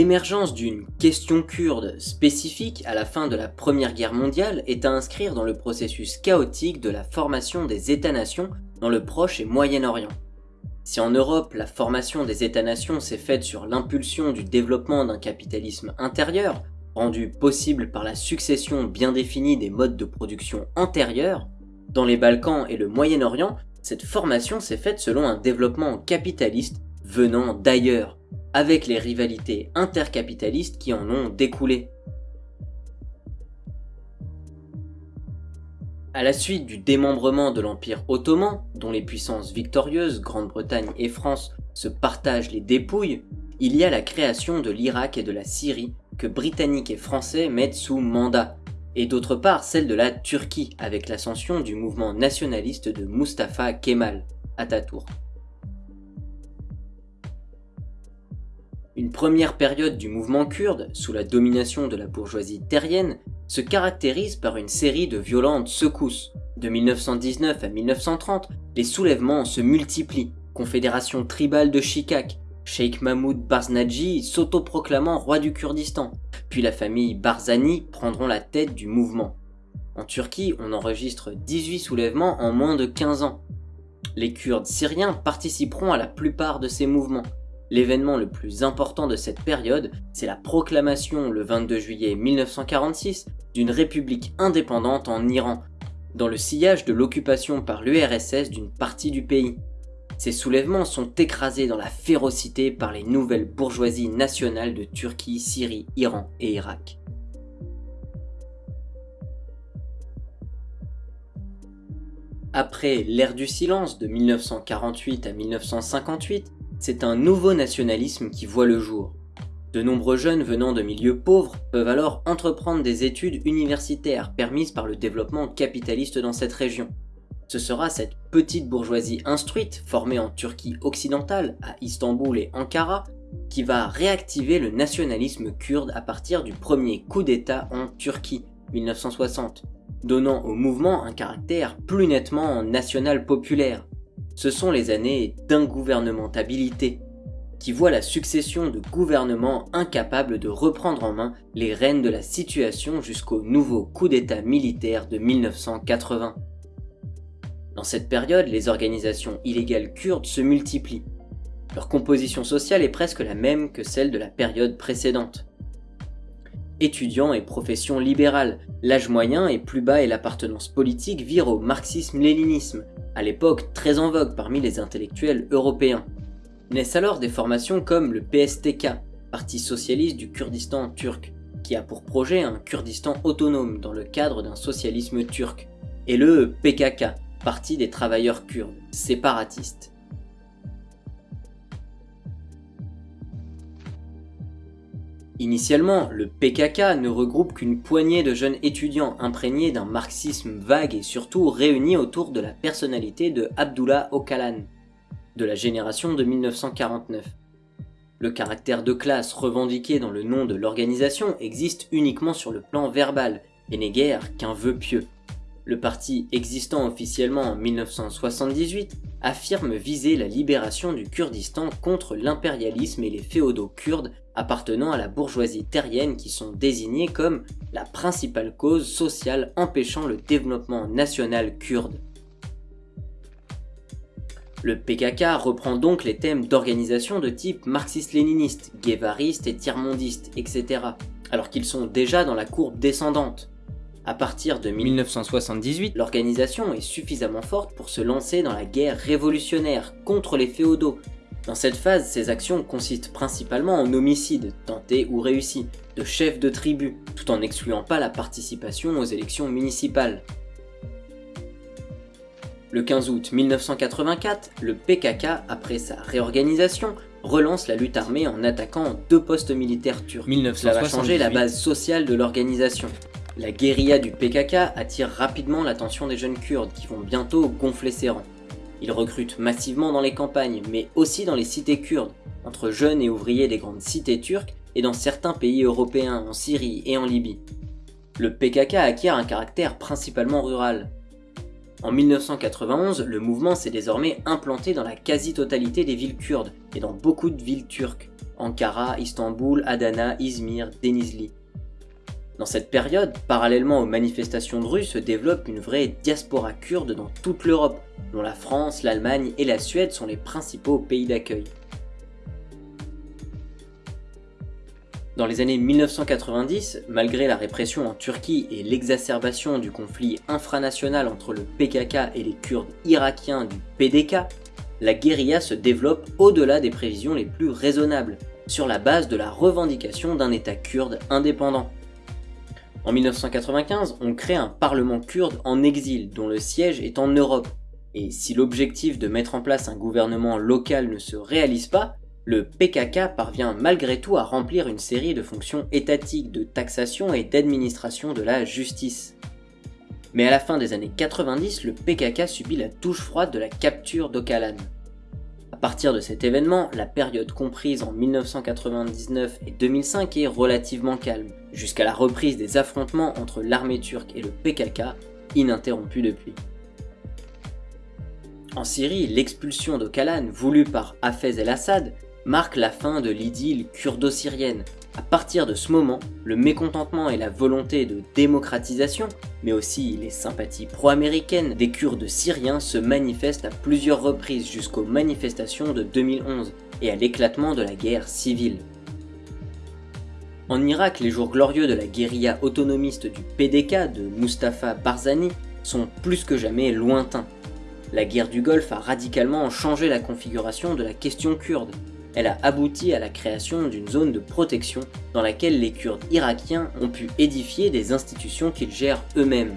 L'émergence d'une question kurde spécifique à la fin de la Première Guerre mondiale est à inscrire dans le processus chaotique de la formation des États-nations dans le Proche et Moyen-Orient. Si en Europe la formation des États-nations s'est faite sur l'impulsion du développement d'un capitalisme intérieur, rendu possible par la succession bien définie des modes de production antérieurs, dans les Balkans et le Moyen-Orient, cette formation s'est faite selon un développement capitaliste venant d'ailleurs, avec les rivalités intercapitalistes qui en ont découlé. À la suite du démembrement de l'Empire ottoman, dont les puissances victorieuses, Grande-Bretagne et France, se partagent les dépouilles, il y a la création de l'Irak et de la Syrie que Britanniques et Français mettent sous mandat, et d'autre part celle de la Turquie avec l'ascension du mouvement nationaliste de Mustafa Kemal, Atatürk. Une première période du mouvement kurde, sous la domination de la bourgeoisie terrienne, se caractérise par une série de violentes secousses. De 1919 à 1930, les soulèvements se multiplient. Confédération tribale de Shikak, Sheikh Mahmoud Barznadji s'autoproclamant roi du Kurdistan, puis la famille Barzani prendront la tête du mouvement. En Turquie, on enregistre 18 soulèvements en moins de 15 ans. Les Kurdes syriens participeront à la plupart de ces mouvements, L'événement le plus important de cette période, c'est la proclamation le 22 juillet 1946 d'une république indépendante en Iran, dans le sillage de l'occupation par l'URSS d'une partie du pays. Ces soulèvements sont écrasés dans la férocité par les nouvelles bourgeoisies nationales de Turquie, Syrie, Iran et Irak. Après l'ère du silence de 1948 à 1958, c'est un nouveau nationalisme qui voit le jour. De nombreux jeunes venant de milieux pauvres peuvent alors entreprendre des études universitaires permises par le développement capitaliste dans cette région. Ce sera cette petite bourgeoisie instruite, formée en Turquie occidentale, à Istanbul et Ankara, qui va réactiver le nationalisme kurde à partir du premier coup d'État en Turquie, 1960, donnant au mouvement un caractère plus nettement national populaire, ce sont les années d'ingouvernementabilité, qui voient la succession de gouvernements incapables de reprendre en main les rênes de la situation jusqu'au nouveau coup d'état militaire de 1980. Dans cette période, les organisations illégales kurdes se multiplient. Leur composition sociale est presque la même que celle de la période précédente. Étudiants et professions libérales, l'âge moyen est plus bas et l'appartenance politique vire au marxisme-léninisme, à l'époque très en vogue parmi les intellectuels européens. Naissent alors des formations comme le PSTK, Parti socialiste du Kurdistan turc, qui a pour projet un Kurdistan autonome dans le cadre d'un socialisme turc, et le PKK, Parti des travailleurs kurdes, séparatistes. Initialement, le PKK ne regroupe qu'une poignée de jeunes étudiants imprégnés d'un marxisme vague et surtout réunis autour de la personnalité de Abdullah Öcalan, de la génération de 1949. Le caractère de classe revendiqué dans le nom de l'organisation existe uniquement sur le plan verbal et n'est guère qu'un vœu pieux. Le parti existant officiellement en 1978 affirme viser la libération du Kurdistan contre l'impérialisme et les féodaux kurdes appartenant à la bourgeoisie terrienne qui sont désignés comme la principale cause sociale empêchant le développement national kurde. Le PKK reprend donc les thèmes d'organisation de type marxiste-léniniste, guévariste et tiers-mondiste, etc., alors qu'ils sont déjà dans la courbe descendante. À partir de 1978, l'organisation est suffisamment forte pour se lancer dans la guerre révolutionnaire contre les féodaux, dans cette phase, ces actions consistent principalement en homicides, tentés ou réussis, de chefs de tribus, tout en n'excluant pas la participation aux élections municipales. Le 15 août 1984, le PKK, après sa réorganisation, relance la lutte armée en attaquant deux postes militaires turcs. Cela va changer la base sociale de l'organisation. La guérilla du PKK attire rapidement l'attention des jeunes kurdes qui vont bientôt gonfler ses rangs. Ils recrutent massivement dans les campagnes, mais aussi dans les cités kurdes, entre jeunes et ouvriers des grandes cités turques et dans certains pays européens, en Syrie et en Libye. Le PKK acquiert un caractère principalement rural. En 1991, le mouvement s'est désormais implanté dans la quasi-totalité des villes kurdes et dans beaucoup de villes turques, Ankara, Istanbul, Adana, Izmir, Denizli. Dans cette période, parallèlement aux manifestations de rue, se développe une vraie diaspora kurde dans toute l'Europe, dont la France, l'Allemagne et la Suède sont les principaux pays d'accueil. Dans les années 1990, malgré la répression en Turquie et l'exacerbation du conflit infranational entre le PKK et les Kurdes irakiens du PDK, la guérilla se développe au-delà des prévisions les plus raisonnables, sur la base de la revendication d'un État kurde indépendant. En 1995, on crée un parlement kurde en exil dont le siège est en Europe, et si l'objectif de mettre en place un gouvernement local ne se réalise pas, le PKK parvient malgré tout à remplir une série de fonctions étatiques de taxation et d'administration de la justice. Mais à la fin des années 90, le PKK subit la touche froide de la capture d'Okalan. À partir de cet événement, la période comprise en 1999 et 2005 est relativement calme, jusqu'à la reprise des affrontements entre l'armée turque et le PKK, ininterrompue depuis. En Syrie, l'expulsion d'Okalan, voulue par Hafez el-Assad, marque la fin de l'idylle kurdo-syrienne. À partir de ce moment, le mécontentement et la volonté de démocratisation, mais aussi les sympathies pro-américaines des Kurdes syriens se manifestent à plusieurs reprises jusqu'aux manifestations de 2011 et à l'éclatement de la guerre civile. En Irak, les jours glorieux de la guérilla autonomiste du PDK de Mustafa Barzani sont plus que jamais lointains. La guerre du Golfe a radicalement changé la configuration de la question kurde, elle a abouti à la création d'une zone de protection dans laquelle les Kurdes irakiens ont pu édifier des institutions qu'ils gèrent eux-mêmes.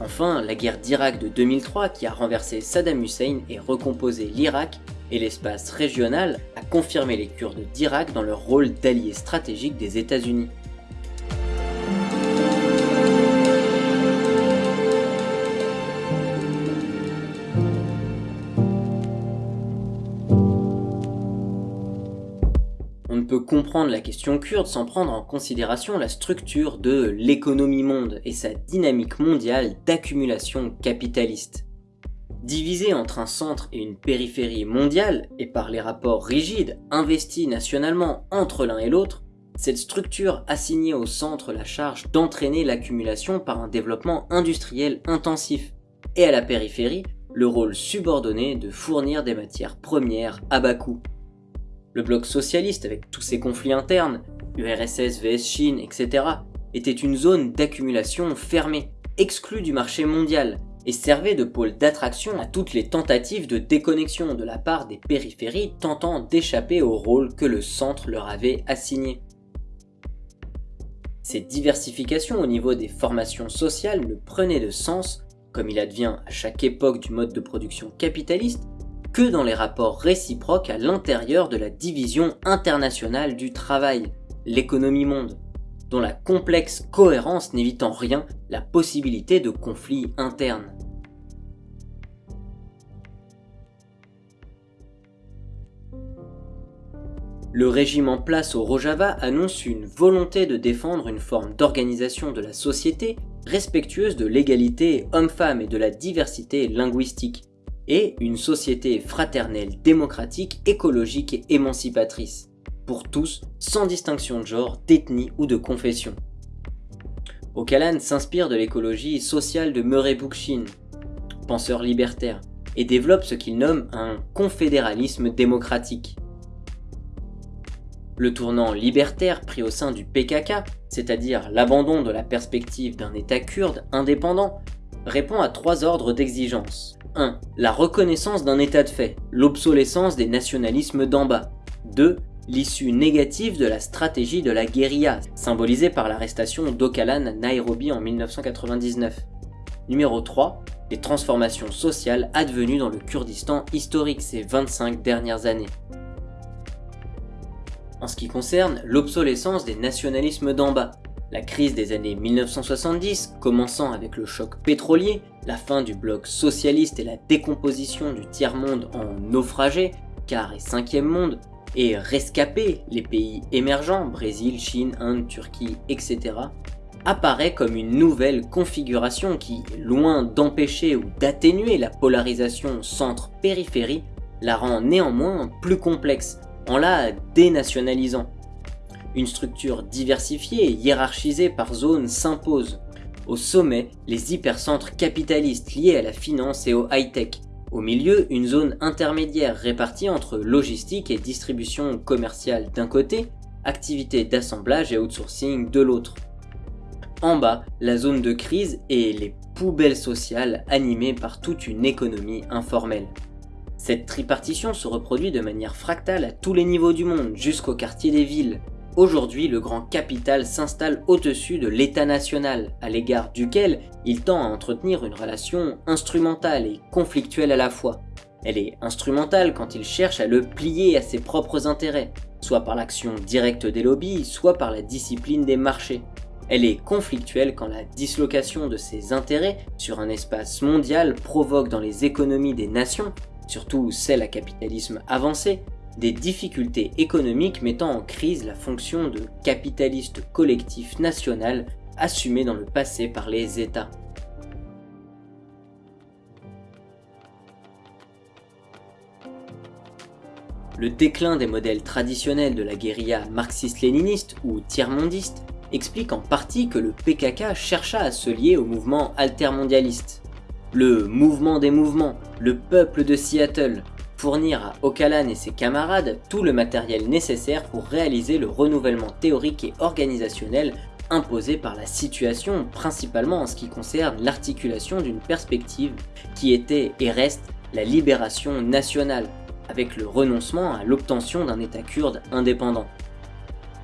Enfin, la guerre d'Irak de 2003 qui a renversé Saddam Hussein et recomposé l'Irak et l'espace régional a confirmé les Kurdes d'Irak dans leur rôle d'alliés stratégiques des États-Unis. Comprendre la question kurde sans prendre en considération la structure de l'économie monde et sa dynamique mondiale d'accumulation capitaliste. Divisée entre un centre et une périphérie mondiale, et par les rapports rigides investis nationalement entre l'un et l'autre, cette structure assignait au centre la charge d'entraîner l'accumulation par un développement industriel intensif, et à la périphérie le rôle subordonné de fournir des matières premières à bas coût. Le bloc socialiste, avec tous ses conflits internes, URSS vs Chine, etc., était une zone d'accumulation fermée, exclue du marché mondial, et servait de pôle d'attraction à toutes les tentatives de déconnexion de la part des périphéries tentant d'échapper au rôle que le centre leur avait assigné. Cette diversification au niveau des formations sociales ne prenait de sens, comme il advient à chaque époque du mode de production capitaliste, que dans les rapports réciproques à l'intérieur de la division internationale du travail, l'économie monde, dont la complexe cohérence n'évite en rien la possibilité de conflits internes. Le régime en place au Rojava annonce une volonté de défendre une forme d'organisation de la société respectueuse de l'égalité homme-femme et de la diversité linguistique, et une société fraternelle, démocratique, écologique et émancipatrice, pour tous, sans distinction de genre, d'ethnie ou de confession. Ocalan s'inspire de l'écologie sociale de Murray Bookchin, penseur libertaire, et développe ce qu'il nomme un confédéralisme démocratique. Le tournant libertaire pris au sein du PKK, c'est-à-dire l'abandon de la perspective d'un État kurde indépendant, répond à trois ordres d'exigence. 1. La reconnaissance d'un état de fait, l'obsolescence des nationalismes d'en bas. 2. L'issue négative de la stratégie de la guérilla, symbolisée par l'arrestation d'Okalan à Nairobi en 1999. Numéro 3. Les transformations sociales advenues dans le Kurdistan historique ces 25 dernières années. En ce qui concerne l'obsolescence des nationalismes d'en bas, la crise des années 1970, commençant avec le choc pétrolier, la fin du bloc socialiste et la décomposition du tiers-monde en naufragé, quart et cinquième monde, et rescaper les pays émergents, Brésil, Chine, Inde, Turquie, etc., apparaît comme une nouvelle configuration qui, loin d'empêcher ou d'atténuer la polarisation centre-périphérie, la rend néanmoins plus complexe, en la dénationalisant. Une structure diversifiée et hiérarchisée par zone s'impose. Au sommet, les hypercentres capitalistes liés à la finance et au high-tech. Au milieu, une zone intermédiaire répartie entre logistique et distribution commerciale d'un côté, activités d'assemblage et outsourcing de l'autre. En bas, la zone de crise et les poubelles sociales animées par toute une économie informelle. Cette tripartition se reproduit de manière fractale à tous les niveaux du monde, jusqu'au quartier des villes. Aujourd'hui, le grand capital s'installe au-dessus de l'État national, à l'égard duquel il tend à entretenir une relation instrumentale et conflictuelle à la fois. Elle est instrumentale quand il cherche à le plier à ses propres intérêts, soit par l'action directe des lobbies, soit par la discipline des marchés. Elle est conflictuelle quand la dislocation de ses intérêts sur un espace mondial provoque dans les économies des nations, surtout celles à capitalisme avancé, des difficultés économiques mettant en crise la fonction de capitaliste collectif national assumé dans le passé par les États. Le déclin des modèles traditionnels de la guérilla marxiste-léniniste ou tiers-mondiste explique en partie que le PKK chercha à se lier au mouvement altermondialiste. Le mouvement des mouvements, le peuple de Seattle, fournir à Ocalan et ses camarades tout le matériel nécessaire pour réaliser le renouvellement théorique et organisationnel imposé par la situation, principalement en ce qui concerne l'articulation d'une perspective qui était et reste la libération nationale, avec le renoncement à l'obtention d'un État kurde indépendant.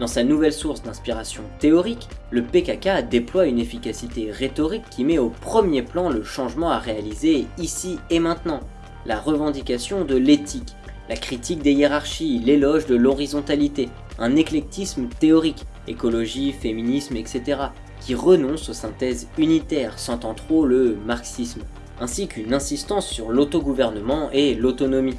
Dans sa nouvelle source d'inspiration théorique, le PKK déploie une efficacité rhétorique qui met au premier plan le changement à réaliser ici et maintenant, la revendication de l'éthique, la critique des hiérarchies, l'éloge de l'horizontalité, un éclectisme théorique, écologie, féminisme, etc., qui renonce aux synthèses unitaires, sentant trop le marxisme, ainsi qu'une insistance sur l'autogouvernement et l'autonomie.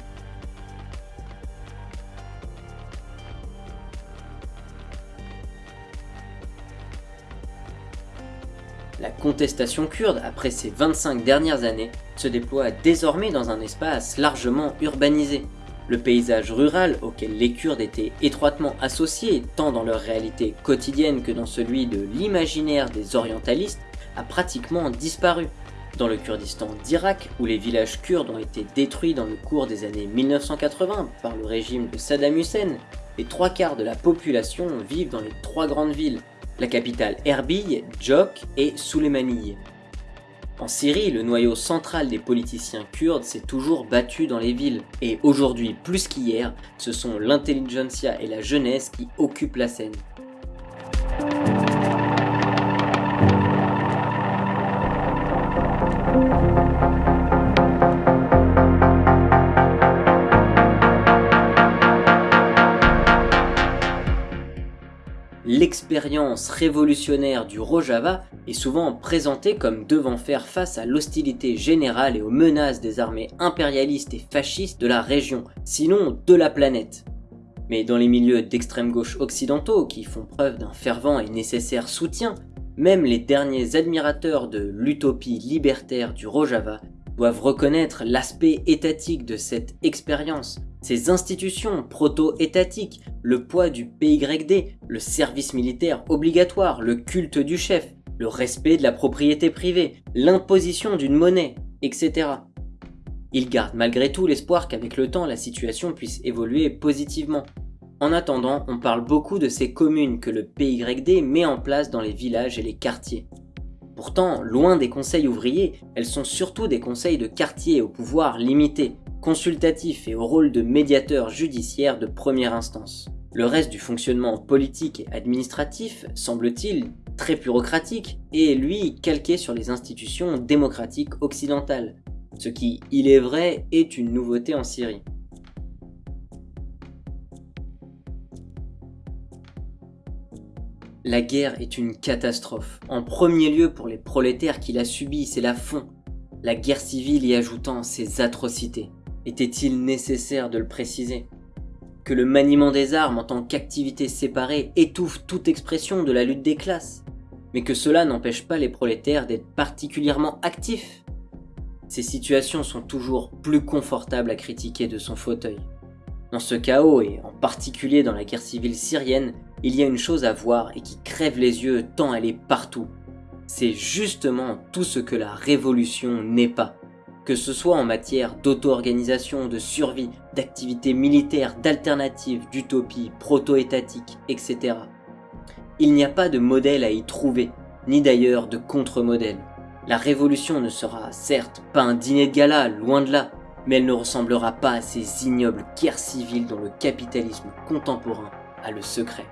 La contestation kurde, après ces 25 dernières années, se déploie désormais dans un espace largement urbanisé. Le paysage rural auquel les Kurdes étaient étroitement associés, tant dans leur réalité quotidienne que dans celui de l'imaginaire des orientalistes, a pratiquement disparu. Dans le Kurdistan d'Irak, où les villages kurdes ont été détruits dans le cours des années 1980 par le régime de Saddam Hussein, les trois quarts de la population vivent dans les trois grandes villes, la capitale Erbil, Djok et Souleymaniye. En Syrie, le noyau central des politiciens kurdes s'est toujours battu dans les villes, et aujourd'hui plus qu'hier, ce sont l'intelligentsia et la jeunesse qui occupent la scène. L'expérience révolutionnaire du Rojava est souvent présentée comme devant faire face à l'hostilité générale et aux menaces des armées impérialistes et fascistes de la région, sinon de la planète. Mais dans les milieux d'extrême gauche occidentaux qui font preuve d'un fervent et nécessaire soutien, même les derniers admirateurs de l'utopie libertaire du Rojava doivent reconnaître l'aspect étatique de cette expérience, ces institutions proto-étatiques, le poids du PYD, le service militaire obligatoire, le culte du chef, le respect de la propriété privée, l'imposition d'une monnaie, etc. Ils gardent malgré tout l'espoir qu'avec le temps la situation puisse évoluer positivement. En attendant, on parle beaucoup de ces communes que le PYD met en place dans les villages et les quartiers. Pourtant, loin des conseils ouvriers, elles sont surtout des conseils de quartier au pouvoir limité, consultatif et au rôle de médiateur judiciaire de première instance. Le reste du fonctionnement politique et administratif, semble-t-il, très bureaucratique, est lui calqué sur les institutions démocratiques occidentales, ce qui, il est vrai, est une nouveauté en Syrie. La guerre est une catastrophe, en premier lieu pour les prolétaires qui la subissent et la font, la guerre civile y ajoutant ses atrocités. Était-il nécessaire de le préciser? Que le maniement des armes en tant qu'activité séparée étouffe toute expression de la lutte des classes, mais que cela n'empêche pas les prolétaires d'être particulièrement actifs. Ces situations sont toujours plus confortables à critiquer de son fauteuil. Dans ce chaos, et en particulier dans la guerre civile syrienne, il y a une chose à voir et qui crève les yeux tant elle est partout. C'est justement tout ce que la révolution n'est pas. Que ce soit en matière d'auto-organisation, de survie, d'activités militaires, d'alternatives, d'utopie, proto-étatique, etc. Il n'y a pas de modèle à y trouver, ni d'ailleurs de contre-modèle. La révolution ne sera certes pas un dîner de gala, loin de là, mais elle ne ressemblera pas à ces ignobles guerres civiles dont le capitalisme contemporain a le secret.